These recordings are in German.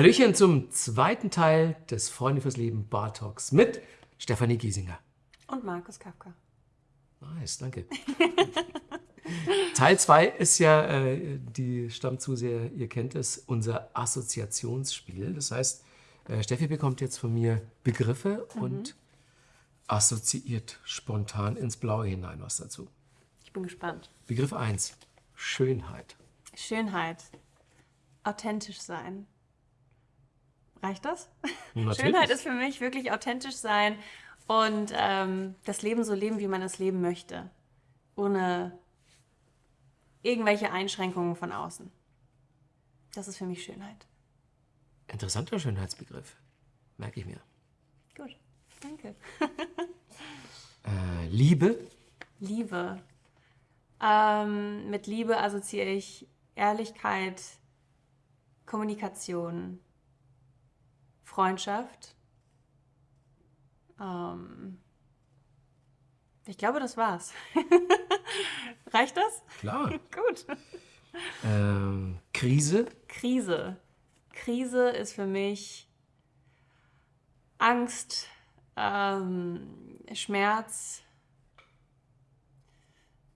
Hallöchen zum zweiten Teil des Freunde fürs Leben Bar Talks mit Stefanie Giesinger. Und Markus Kafka. Nice, danke. Teil 2 ist ja, äh, die Stammzuseher, ihr kennt es, unser Assoziationsspiel. Das heißt, äh, Steffi bekommt jetzt von mir Begriffe Mhm. und assoziiert spontan ins Blaue hinein was dazu. Ich bin gespannt. Begriff 1, Schönheit. Schönheit. Authentisch sein. Reicht das? Natürlich. Schönheit ist für mich wirklich authentisch sein und ähm, das Leben so leben, wie man es leben möchte. Ohne irgendwelche Einschränkungen von außen. Das ist für mich Schönheit. Interessanter Schönheitsbegriff. Merke ich mir. Gut, danke. Äh, Liebe. Liebe. Ähm, mit Liebe assoziiere ich Ehrlichkeit, Kommunikation, Freundschaft. Ähm, ich glaube, das war's. Reicht das? Klar. Gut. Ähm, Krise. Krise. Krise ist für mich Angst, ähm, Schmerz,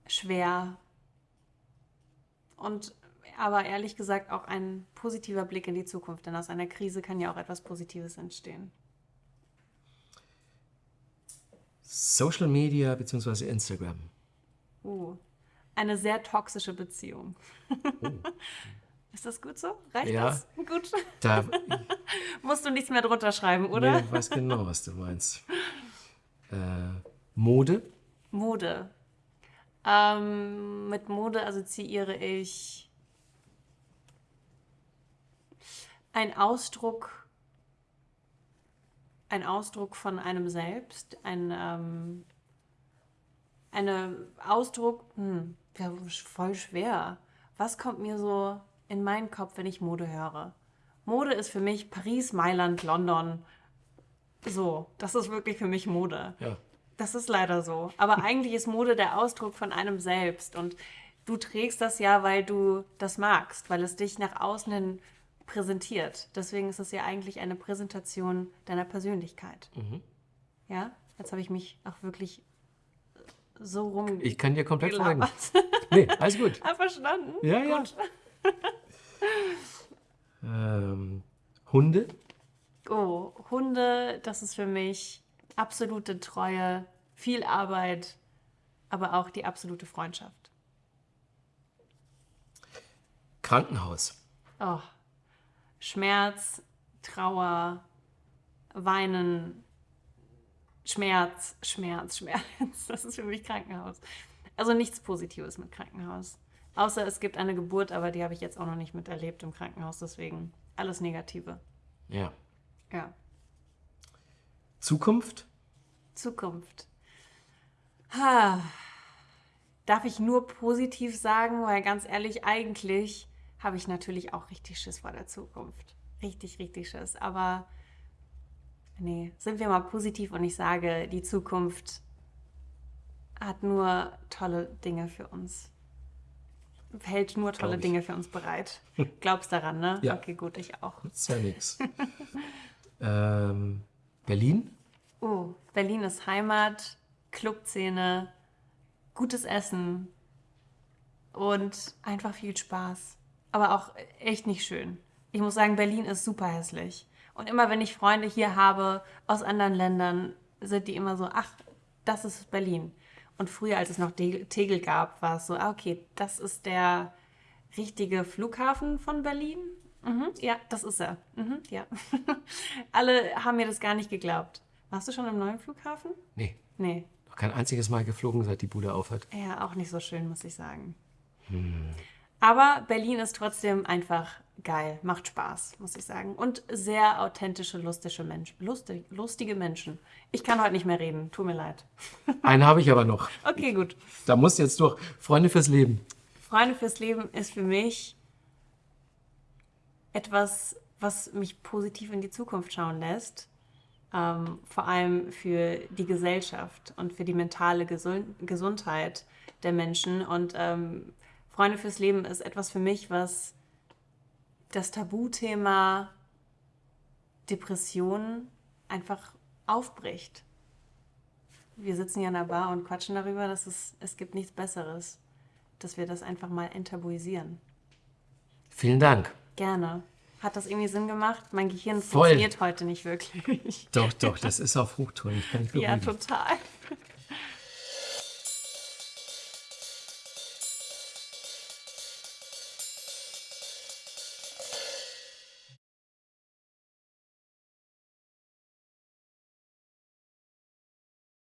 schwer und aber ehrlich gesagt auch ein positiver Blick in die Zukunft, denn aus einer Krise kann ja auch etwas Positives entstehen. Social Media bzw. Instagram. Uh, eine sehr toxische Beziehung. Ist das gut so? Reicht Ja. das? Gut. Da Musst du nichts mehr drunter schreiben, oder? ich weiß genau, was du meinst. Äh, Mode. Mode. Ähm, mit Mode assoziiere ich ein Ausdruck, ein Ausdruck von einem selbst, ein ähm, eine Ausdruck, hm, ja, voll schwer. Was kommt mir so in meinen Kopf, wenn ich Mode höre? Mode ist für mich Paris, Mailand, London. So, das ist wirklich für mich Mode. Ja. Das ist leider so. Aber eigentlich ist Mode der Ausdruck von einem selbst. Und du trägst das ja, weil du das magst, weil es dich nach außen hin präsentiert. Deswegen ist es ja eigentlich eine Präsentation deiner Persönlichkeit. Ja? Jetzt habe ich mich auch wirklich so rum. Ich kann dir komplett folgen. gelabert. Nee, alles gut. Ah, verstanden? Ja, ja. Gut. Ähm, Hunde. Oh, Hunde, das ist für mich absolute Treue, viel Arbeit, aber auch die absolute Freundschaft. Krankenhaus. Oh, Schmerz, Trauer, Weinen, Schmerz, Schmerz, Schmerz. Das ist für mich Krankenhaus. Also nichts Positives mit Krankenhaus. Außer es gibt eine Geburt, aber die habe ich jetzt auch noch nicht miterlebt im Krankenhaus, deswegen alles Negative. Ja. Ja. Zukunft. Zukunft. Ha. Darf ich nur positiv sagen, weil ganz ehrlich, eigentlich habe ich natürlich auch richtig Schiss vor der Zukunft. Richtig, richtig Schiss. Aber nee, sind wir mal positiv und ich sage, die Zukunft hat nur tolle Dinge für uns. Hält nur tolle. Dinge für uns bereit. Glaubst daran, ne? Ja. Okay, gut, ich auch. Ist ja nix. ähm, Berlin. Oh, Berlin ist Heimat, Clubszene, gutes Essen und einfach viel Spaß. Aber auch echt nicht schön. Ich muss sagen, Berlin ist super hässlich. Und immer wenn ich Freunde hier habe aus anderen Ländern, sind die immer so, ach, das ist Berlin. Und früher, als es noch Tegel gab, war es so, ah, okay, das ist der richtige Flughafen von Berlin. Mhm, ja, das ist er. Mhm, ja. Alle haben mir das gar nicht geglaubt. Warst du schon im neuen Flughafen? Nee, Nee. noch kein einziges Mal geflogen, seit die Bude aufhat. Ja, auch nicht so schön, muss ich sagen. Aber Berlin ist trotzdem einfach geil, macht Spaß, muss ich sagen. Und sehr authentische, lustige, Mensch, lustig, lustige Menschen. Ich kann heute nicht mehr reden, tut mir leid. Einen habe ich aber noch. Okay, gut. Da muss jetzt durch. Freunde fürs Leben. Freunde fürs Leben ist für mich etwas, was mich positiv in die Zukunft schauen lässt. Ähm, vor allem für die Gesellschaft und für die mentale Gesund Gesundheit der Menschen. Und ähm, Freunde fürs Leben ist etwas für mich, was das Tabuthema Depression einfach aufbricht. Wir sitzen hier in der Bar und quatschen darüber, dass es, es gibt nichts Besseres, dass wir das einfach mal enttabuisieren. Vielen Dank. Gerne. Hat das irgendwie Sinn gemacht? Mein Gehirn Voll. funktioniert heute nicht wirklich. Doch, doch, das ist auf Hochtouren. Ich kann nicht ja, total.